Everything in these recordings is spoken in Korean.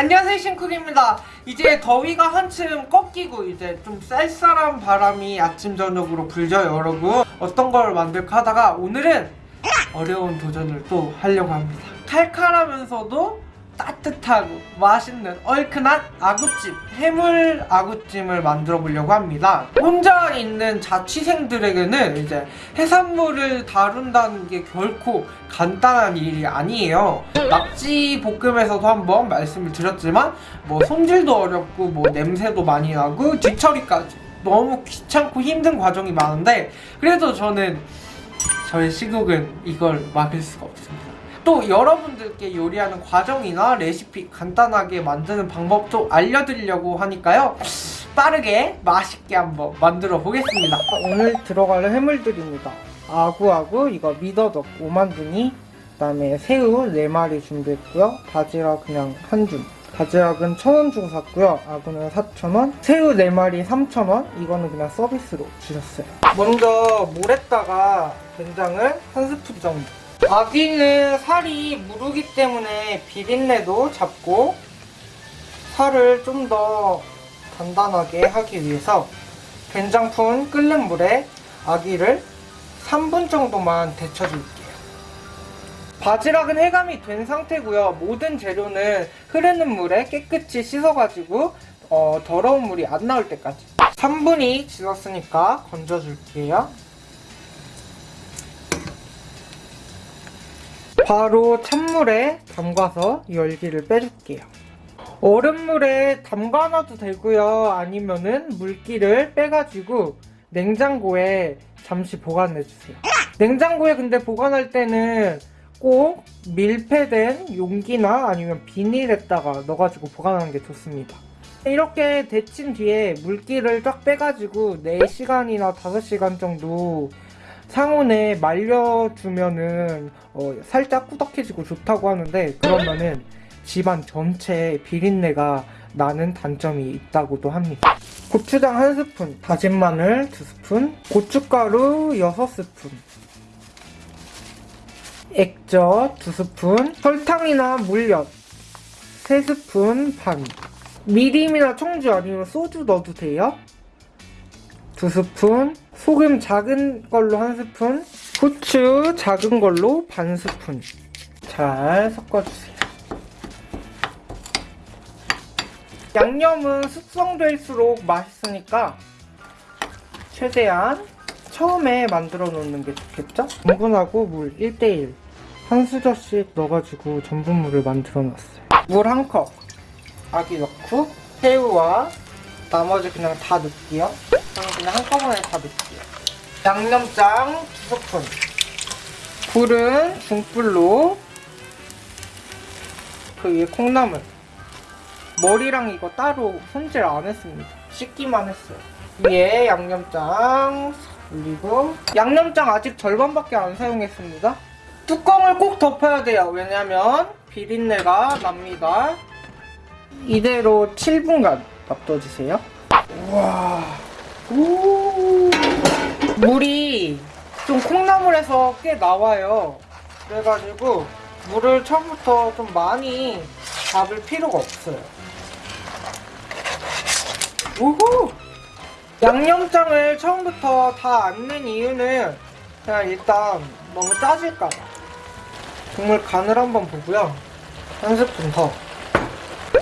안녕하세요 싱쿡입니다. 이제 더위가 한층 꺾이고 이제 좀 쌀쌀한 바람이 아침 저녁으로 불죠 여러분. 어떤 걸 만들까 하다가 오늘은 어려운 도전을 또 하려고 합니다. 칼칼하면서도 따뜻하고 맛있는 얼큰한 아구찜 해물 아구찜을 만들어 보려고 합니다. 혼자 있는 자취생들에게는 이제 해산물을 다룬다는 게 결코 간단한 일이 아니에요. 낙지 볶음에서도 한번 말씀을 드렸지만 뭐 손질도 어렵고 뭐 냄새도 많이 나고 뒤처리까지 너무 귀찮고 힘든 과정이 많은데 그래도 저는 저의 시국은 이걸 막을 수가 없습니다 또 여러분들께 요리하는 과정이나 레시피 간단하게 만드는 방법도 알려드리려고 하니까요. 빠르게 맛있게 한번 만들어 보겠습니다. 오늘 들어갈 해물들입니다. 아구아구 이거 미더덕 5만둥이 그 다음에 새우 4마리 준비했고요. 바지락 그냥 한줌. 바지락은 1,000원 주고 샀고요. 아구는 4,000원. 새우 4마리 3,000원. 이거는 그냥 서비스로 주셨어요. 먼저 물에다가 된장을 한 스푼 정도 아기는 살이 무르기 때문에 비린내도 잡고 살을 좀 더 단단하게 하기 위해서 된장푼 끓는 물에 아기를 3분 정도만 데쳐줄게요. 바지락은 해감이 된 상태고요. 모든 재료는 흐르는 물에 깨끗이 씻어가지고 어, 더러운 물이 안 나올 때까지 3분이 지났으니까 건져줄게요. 바로 찬물에 담가서 열기를 빼줄게요. 얼음물에 담가놔도 되고요. 아니면은 물기를 빼가지고 냉장고에 잠시 보관해주세요. 냉장고에 근데 보관할 때는 꼭 밀폐된 용기나 아니면 비닐에다가 넣어가지고 보관하는 게 좋습니다. 이렇게 데친 뒤에 물기를 쫙 빼가지고 4시간이나 5시간 정도 상온에 말려주면은 어, 살짝 꾸덕해지고 좋다고 하는데 그러면은 집안 전체에 비린내가 나는 단점이 있다고도 합니다. 고추장 한 스푼, 다진 마늘 두 스푼, 고춧가루 여섯 스푼, 액젓 두 스푼, 설탕이나 물엿 세 스푼 반, 미림이나 청주 아니면 소주 넣어도 돼요. 두 스푼, 소금 작은 걸로 한 스푼, 후추 작은 걸로 반 스푼. 잘 섞어주세요. 양념은 숙성될수록 맛있으니까 최대한 처음에 만들어 놓는 게 좋겠죠? 전분하고 물 1대1 한 수저씩 넣어가지고 전분물을 만들어 놨어요. 물 한 컵, 아기 넣고 새우와 나머지 그냥 다 넣을게요. 저는 그냥 한꺼번에 다 넣을게요. 양념장 두 스푼. 불은 중불로 그 위에 콩나물. 머리랑 이거 따로 손질 안 했습니다. 씻기만 했어요. 위에 양념장 올리고 양념장 아직 절반밖에 안 사용했습니다. 뚜껑을 꼭 덮어야 돼요. 왜냐면 비린내가 납니다. 이대로 7분간 놔둬주세요. 우와. 오. 물이 좀 콩나물에서 꽤 나와요. 그래가지고 물을 처음부터 좀 많이 잡을 필요가 없어요. 우후! 양념장을 처음부터 다안낸 이유는 그냥 일단 너무 짜질까봐. 국물 간을 한번 보고요. 한 스푼 더.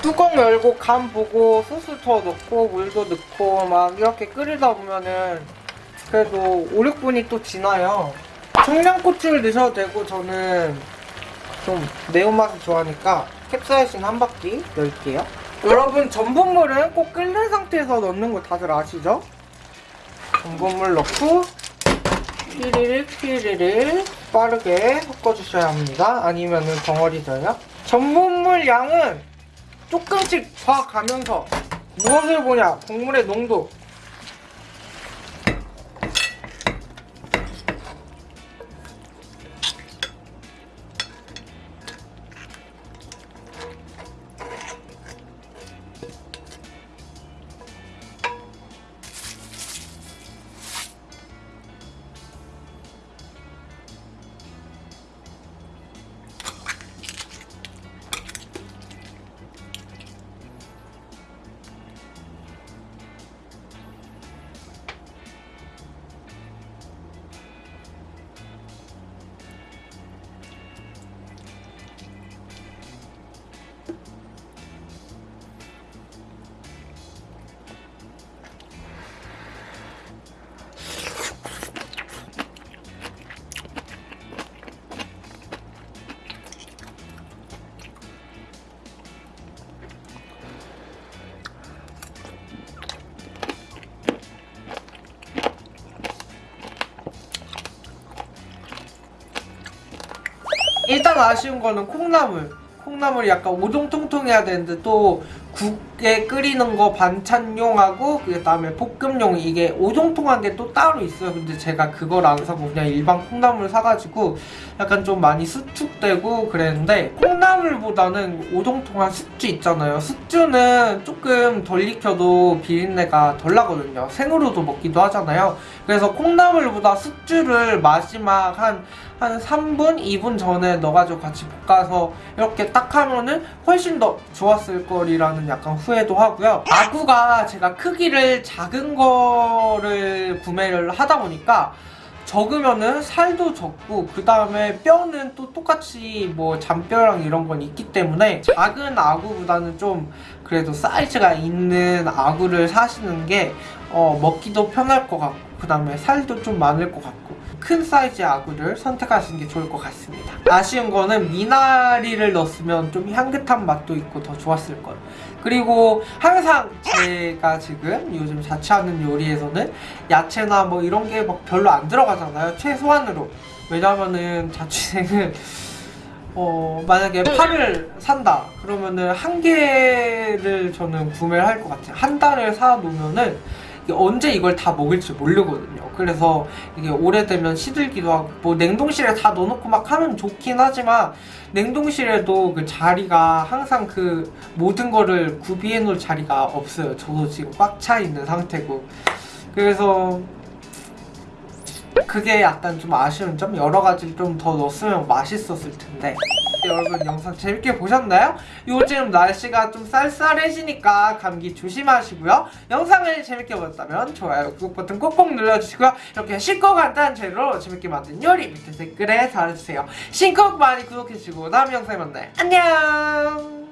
뚜껑 열고 간 보고 더 넣고 물도 넣고 막 이렇게 끓이다 보면은 그래도 5, 6분이 또 지나요. 청양고추를 넣으셔도 되고 저는 좀 매운맛을 좋아하니까 캡사이신 한 바퀴 넣을게요. 여러분 전분물은 꼭 끓는 상태에서 넣는 거 다들 아시죠? 전분물 넣고 피리를 피리를 빠르게 섞어주셔야 합니다. 아니면은 덩어리 져요. 전분물 양은 조금씩 봐가면서 무엇을 보냐? 국물의 농도. 일단 아쉬운 거는 콩나물. 콩나물이 약간 오동통통해야 되는데 또 국에 끓이는 거 반찬용하고 그 다음에 볶음용 이게 오동통한 게 또 따로 있어요. 근데 제가 그걸 안 사고 그냥 일반 콩나물 사가지고 약간 좀 많이 수축되고 그랬는데 콩나물보다는 오동통한 숙주 있잖아요. 숙주는 조금 덜 익혀도 비린내가 덜 나거든요. 생으로도 먹기도 하잖아요. 그래서 콩나물보다 숙주를 마지막 한, 한 3분, 2분 전에 넣어가지고 같이 볶아서 이렇게 딱 하면은 훨씬 더 좋았을 거리라는 약간 후회도 하고요. 아구가 제가 크기를 작은 거를 구매를 하다 보니까 적으면은 살도 적고 그 다음에 뼈는 또 똑같이 뭐 잔뼈랑 이런 건 있기 때문에 작은 아구보다는 좀 그래도 사이즈가 있는 아구를 사시는 게 어, 먹기도 편할 것 같고 그 다음에 살도 좀 많을 것 같고 큰 사이즈의 아구를 선택하시는 게 좋을 것 같습니다. 아쉬운 거는 미나리를 넣었으면 좀 향긋한 맛도 있고 더 좋았을 거예요 그리고 항상 제가 지금 요즘 자취하는 요리에서는 야채나 뭐 이런 게 막 별로 안 들어가잖아요 최소한으로. 왜냐면은 자취생은 어 만약에 파를 산다 그러면은 한 개를 저는 구매를 할 것 같아요. 한 달을 사 놓으면은 이게 언제 이걸 다 먹을지 모르거든요. 그래서 이게 오래되면 시들기도 하고 뭐 냉동실에 다 넣어놓고 막 하면 좋긴 하지만 냉동실에도 그 자리가 항상 그 모든 거를 구비해 놓을 자리가 없어요. 저도 지금 꽉 차 있는 상태고. 그래서 그게 약간 좀 아쉬운 점? 여러 가지 좀더 넣었으면 맛있었을 텐데. 여러분 영상 재밌게 보셨나요? 요즘 날씨가 좀 쌀쌀해지니까 감기 조심하시고요. 영상을 재밌게 보셨다면 좋아요 구독 버튼 꼭꼭 눌러주시고요. 이렇게 쉽고 간단한 재료로 재밌게 만든 요리 밑에 댓글에 달아주세요. 신곡 많이 구독해주시고 다음 영상에 만나요. 안녕